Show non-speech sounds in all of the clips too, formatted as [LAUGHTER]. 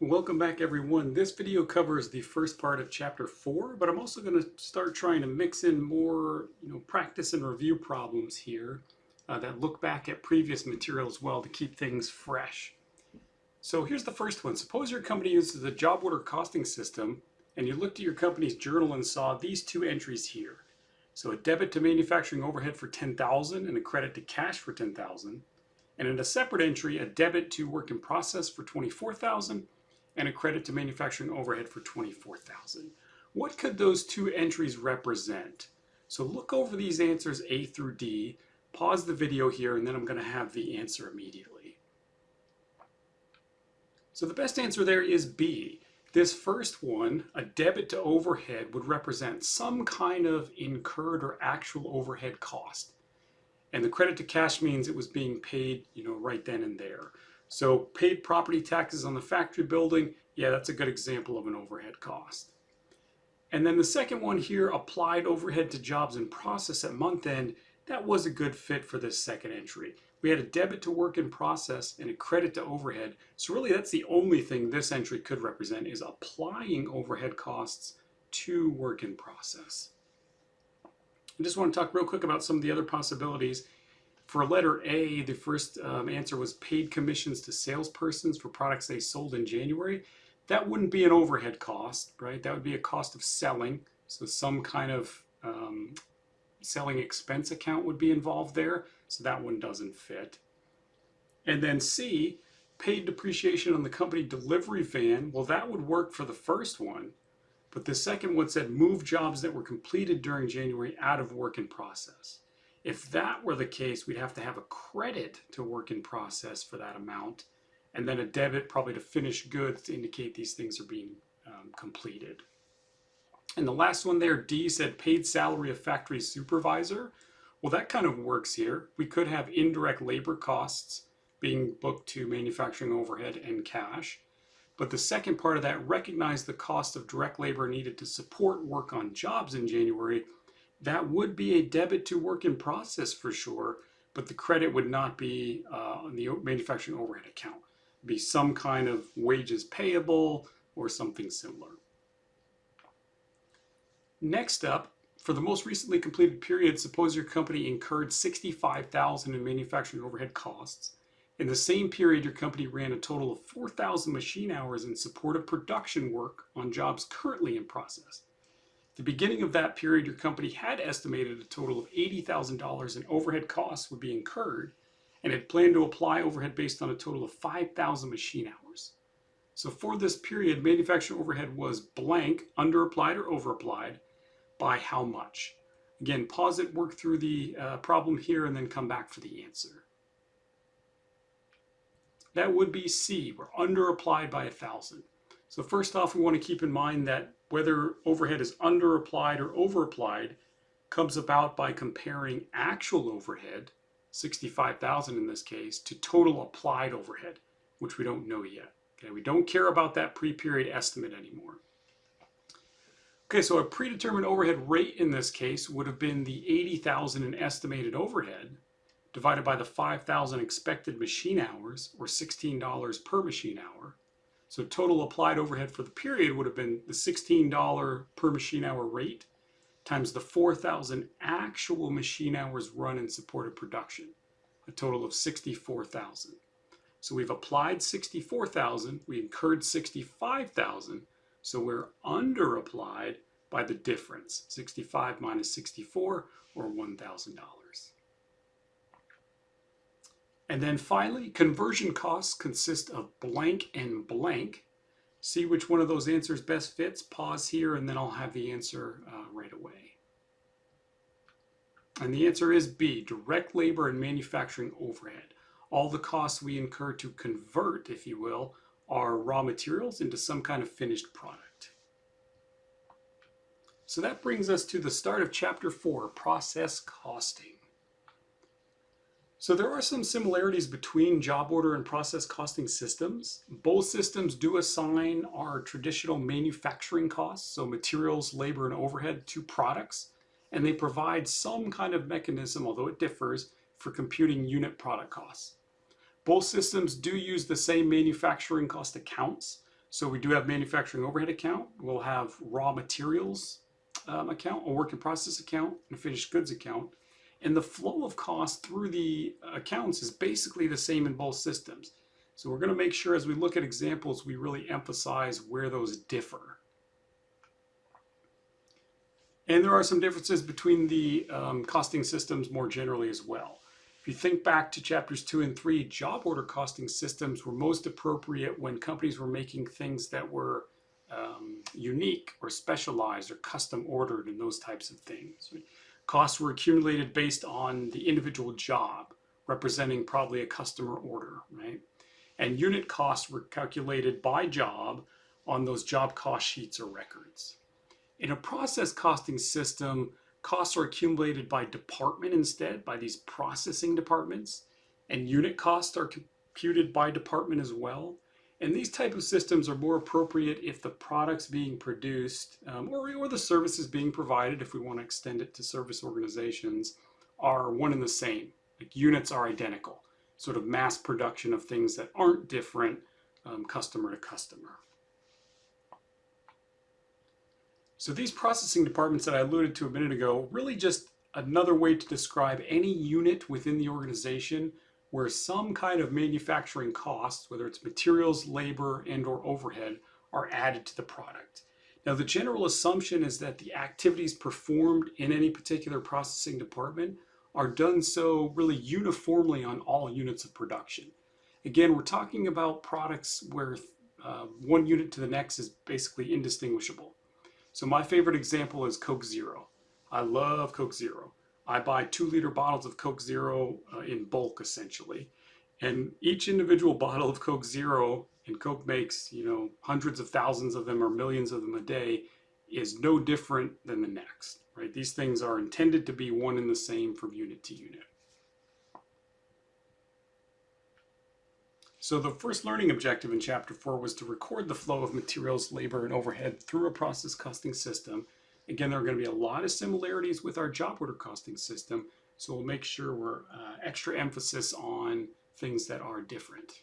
Welcome back everyone. This video covers the first part of chapter 4, but I'm also going to start trying to mix in more you know, practice and review problems here uh, that look back at previous material as well to keep things fresh. So here's the first one. Suppose your company uses a job order costing system and you looked at your company's journal and saw these two entries here. So a debit to manufacturing overhead for 10,000 and a credit to cash for 10,000. And in a separate entry, a debit to work in process for 24,000 and a credit to manufacturing overhead for 24,000. What could those two entries represent? So look over these answers A through D, pause the video here, and then I'm going to have the answer immediately. So the best answer there is B. This first one, a debit to overhead, would represent some kind of incurred or actual overhead cost. And the credit to cash means it was being paid, you know, right then and there. So paid property taxes on the factory building, yeah, that's a good example of an overhead cost. And then the second one here, applied overhead to jobs in process at month end, that was a good fit for this second entry. We had a debit to work in process and a credit to overhead. So really that's the only thing this entry could represent is applying overhead costs to work in process. I just want to talk real quick about some of the other possibilities. For letter A, the first um, answer was paid commissions to salespersons for products they sold in January. That wouldn't be an overhead cost, right? That would be a cost of selling. So some kind of um, selling expense account would be involved there. So that one doesn't fit. And then C, paid depreciation on the company delivery van. Well, that would work for the first one. But the second one said move jobs that were completed during January out of work in process. If that were the case, we'd have to have a credit to work in process for that amount, and then a debit probably to finished goods to indicate these things are being um, completed. And the last one there, D said paid salary of factory supervisor. Well, that kind of works here. We could have indirect labor costs being booked to manufacturing overhead and cash. But the second part of that, recognize the cost of direct labor needed to support work on jobs in January that would be a debit to work in process for sure, but the credit would not be uh, on the manufacturing overhead account. It'd be some kind of wages payable or something similar. Next up, for the most recently completed period, suppose your company incurred 65,000 in manufacturing overhead costs. In the same period, your company ran a total of 4,000 machine hours in support of production work on jobs currently in process At the beginning of that period, your company had estimated a total of $80,000 in overhead costs would be incurred and had planned to apply overhead based on a total of 5,000 machine hours. So for this period, manufacturing overhead was blank, underapplied or overapplied, by how much? Again, pause it, work through the uh, problem here, and then come back for the answer. That would be C, we're underapplied by a 1,000. So first off, we want to keep in mind that whether overhead is underapplied or overapplied comes about by comparing actual overhead, 65,000 in this case, to total applied overhead, which we don't know yet. Okay, we don't care about that pre-period estimate anymore. Okay, so a predetermined overhead rate in this case would have been the 80,000 in estimated overhead divided by the 5,000 expected machine hours, or $16 per machine hour, so total applied overhead for the period would have been the $16 per machine hour rate times the 4,000 actual machine hours run in support of production, a total of 64,000. So we've applied 64,000, we incurred 65,000, so we're under applied by the difference, 65 minus 64 or $1,000. And then finally, conversion costs consist of blank and blank. See which one of those answers best fits. Pause here and then I'll have the answer uh, right away. And the answer is B, direct labor and manufacturing overhead. All the costs we incur to convert, if you will, our raw materials into some kind of finished product. So that brings us to the start of chapter four, process costing. So there are some similarities between job order and process costing systems. Both systems do assign our traditional manufacturing costs, so materials, labor, and overhead to products, and they provide some kind of mechanism, although it differs, for computing unit product costs. Both systems do use the same manufacturing cost accounts, So we do have manufacturing overhead account. We'll have raw materials um, account, a work in process account, and a finished goods account. And the flow of cost through the accounts is basically the same in both systems. So we're going to make sure as we look at examples, we really emphasize where those differ. And there are some differences between the um, costing systems more generally as well. If you think back to chapters two and three, job order costing systems were most appropriate when companies were making things that were um, unique or specialized or custom ordered and those types of things. Costs were accumulated based on the individual job, representing probably a customer order, right? And unit costs were calculated by job on those job cost sheets or records. In a process costing system, costs are accumulated by department instead, by these processing departments, and unit costs are computed by department as well. And these type of systems are more appropriate if the products being produced um, or, or the services being provided, if we want to extend it to service organizations, are one and the same. Like units are identical, sort of mass production of things that aren't different um, customer to customer. So these processing departments that I alluded to a minute ago, really just another way to describe any unit within the organization where some kind of manufacturing costs, whether it's materials, labor, and or overhead, are added to the product. Now the general assumption is that the activities performed in any particular processing department are done so really uniformly on all units of production. Again, we're talking about products where uh, one unit to the next is basically indistinguishable. So my favorite example is Coke Zero. I love Coke Zero. I buy two liter bottles of Coke Zero uh, in bulk essentially. And each individual [LAUGHS] bottle of Coke Zero, and Coke makes, you know, hundreds of thousands of them or millions of them a day, is no different than the next, right? These things are intended to be one and the same from unit to unit. So the first learning objective in chapter four was to record the flow of materials, labor, and overhead through a process costing system. Again, there are going to be a lot of similarities with our job order costing system, so we'll make sure we're uh, extra emphasis on things that are different.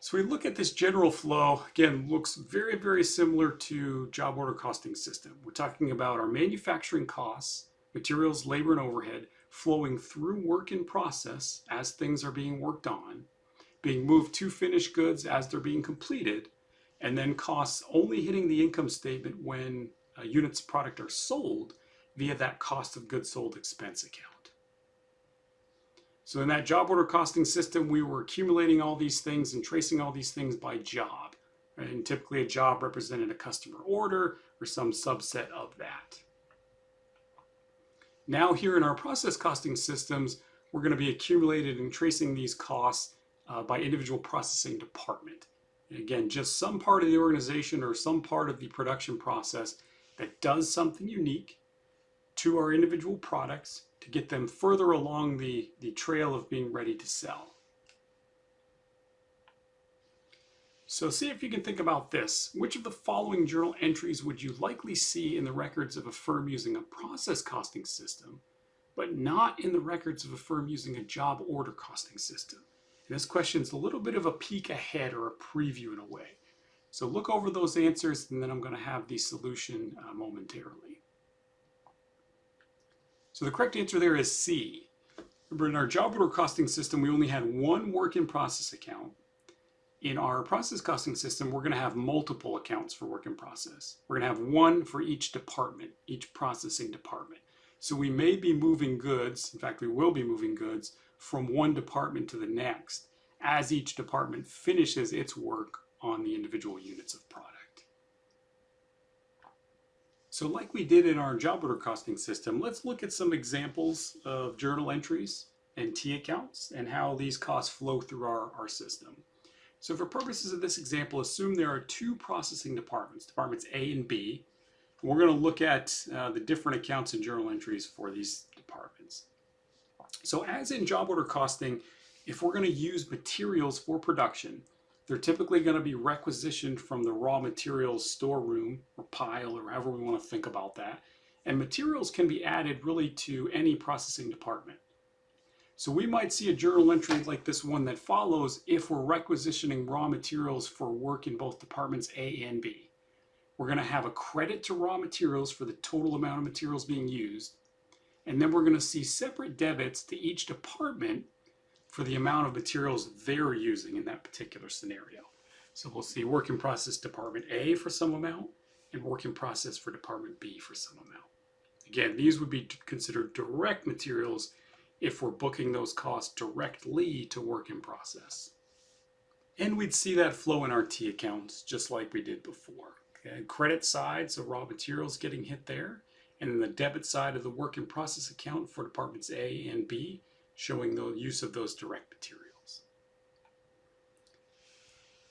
So we look at this general flow, again, looks very, very similar to job order costing system. We're talking about our manufacturing costs, materials, labor, and overhead flowing through work in process as things are being worked on, being moved to finished goods as they're being completed, and then costs only hitting the income statement when uh, units of product are sold via that cost of goods sold expense account. So in that job order costing system, we were accumulating all these things and tracing all these things by job. Right? And typically a job represented a customer order or some subset of that. Now here in our process costing systems, we're going to be accumulated and tracing these costs uh, by individual processing department. Again, just some part of the organization or some part of the production process that does something unique to our individual products to get them further along the, the trail of being ready to sell. So see if you can think about this. Which of the following journal entries would you likely see in the records of a firm using a process costing system, but not in the records of a firm using a job order costing system? And this question is a little bit of a peek ahead or a preview in a way. So look over those answers and then I'm going to have the solution uh, momentarily. So the correct answer there is C. Remember in our job order costing system we only had one work in process account in our process costing system, we're going to have multiple accounts for work in process. We're going to have one for each department, each processing department. So we may be moving goods, in fact, we will be moving goods from one department to the next as each department finishes its work on the individual units of product. So like we did in our job order costing system, let's look at some examples of journal entries and T accounts and how these costs flow through our, our system. So for purposes of this example, assume there are two processing departments, departments A and B. We're going to look at uh, the different accounts and journal entries for these departments. So as in job order costing, if we're going to use materials for production, they're typically going to be requisitioned from the raw materials storeroom or pile or however we want to think about that. And materials can be added really to any processing department. So we might see a journal entry like this one that follows if we're requisitioning raw materials for work in both departments A and B. We're going to have a credit to raw materials for the total amount of materials being used. And then we're going to see separate debits to each department for the amount of materials they're using in that particular scenario. So we'll see work in process department A for some amount and work in process for department B for some amount. Again, these would be considered direct materials if we're booking those costs directly to work in process. And we'd see that flow in our T accounts just like we did before. Okay? Credit side, so raw materials getting hit there. And then the debit side of the work in process account for departments A and B, showing the use of those direct materials.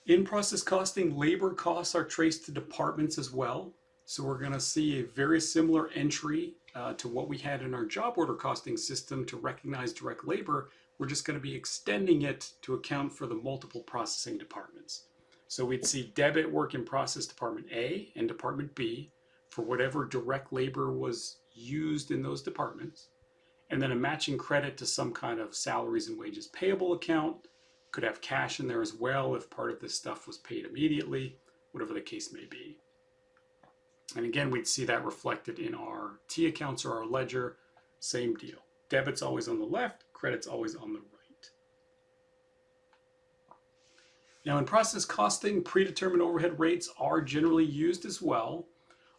In process costing, labor costs are traced to departments as well. So we're going to see a very similar entry uh, to what we had in our job order costing system to recognize direct labor. We're just going to be extending it to account for the multiple processing departments. So we'd see debit work in process department A and department B for whatever direct labor was used in those departments. And then a matching credit to some kind of salaries and wages payable account. Could have cash in there as well if part of this stuff was paid immediately, whatever the case may be. And again, we'd see that reflected in our T accounts or our ledger, same deal. Debit's always on the left, credit's always on the right. Now in process costing, predetermined overhead rates are generally used as well.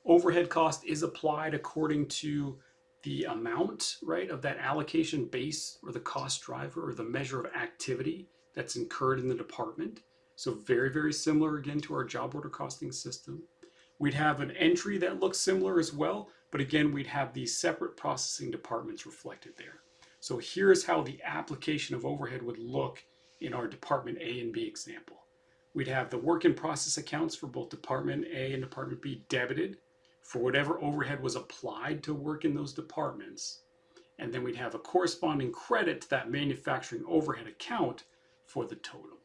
Overhead cost is applied according to the amount, right, of that allocation base or the cost driver or the measure of activity that's incurred in the department. So very, very similar again to our job order costing system. We'd have an entry that looks similar as well, but again, we'd have these separate processing departments reflected there. So here's how the application of overhead would look in our Department A and B example. We'd have the work in process accounts for both Department A and Department B debited for whatever overhead was applied to work in those departments. And then we'd have a corresponding credit to that manufacturing overhead account for the total.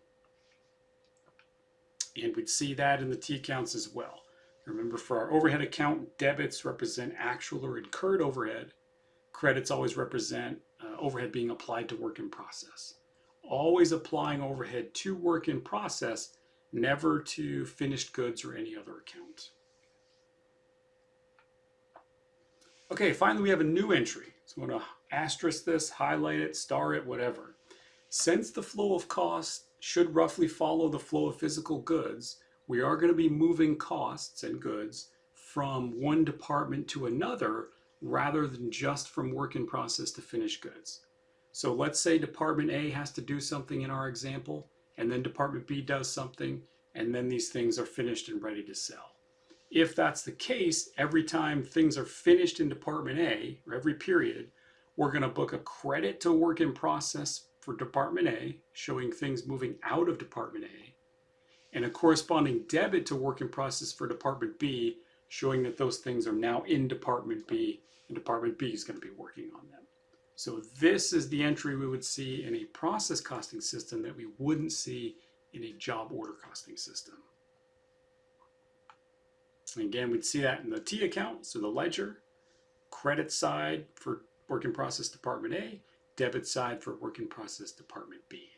And we'd see that in the T accounts as well. Remember for our overhead account, debits represent actual or incurred overhead. Credits always represent uh, overhead being applied to work in process. Always applying overhead to work in process, never to finished goods or any other account. Okay, finally we have a new entry. So I'm going to asterisk this, highlight it, star it, whatever. Since the flow of costs should roughly follow the flow of physical goods, we are going to be moving costs and goods from one department to another rather than just from work in process to finished goods. So let's say department A has to do something in our example, and then department B does something, and then these things are finished and ready to sell. If that's the case, every time things are finished in department A, or every period, we're going to book a credit to work in process for department A, showing things moving out of department A, and a corresponding debit to work in process for Department B, showing that those things are now in Department B, and Department B is going to be working on them. So this is the entry we would see in a process costing system that we wouldn't see in a job order costing system. And again, we'd see that in the T account, so the ledger, credit side for work in process Department A, debit side for work in process Department B.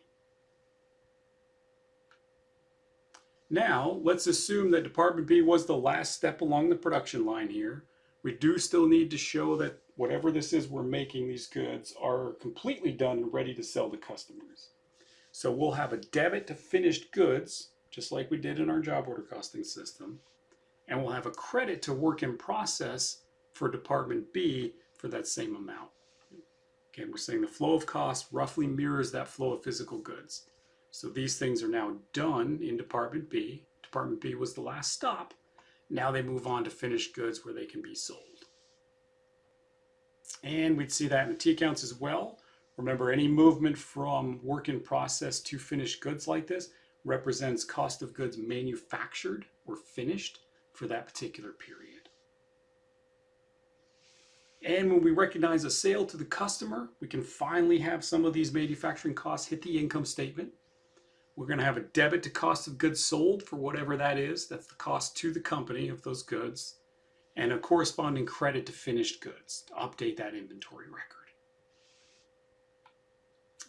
Now, let's assume that Department B was the last step along the production line here. We do still need to show that whatever this is we're making, these goods are completely done and ready to sell to customers. So we'll have a debit to finished goods, just like we did in our job order costing system. And we'll have a credit to work in process for Department B for that same amount. Again, we're saying the flow of cost roughly mirrors that flow of physical goods. So these things are now done in Department B. Department B was the last stop. Now they move on to finished goods where they can be sold. And we'd see that in the T accounts as well. Remember, any movement from work in process to finished goods like this represents cost of goods manufactured or finished for that particular period. And when we recognize a sale to the customer, we can finally have some of these manufacturing costs hit the income statement. We're going to have a debit to cost of goods sold for whatever that is. That's the cost to the company of those goods. And a corresponding credit to finished goods to update that inventory record.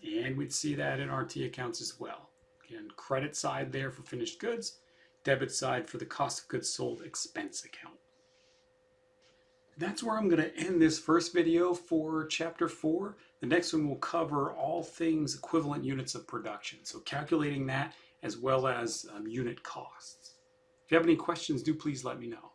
And we'd see that in our T accounts as well. Again, credit side there for finished goods, debit side for the cost of goods sold expense account. That's where I'm going to end this first video for chapter 4. The next one will cover all things equivalent units of production, so calculating that as well as um, unit costs. If you have any questions, do please let me know.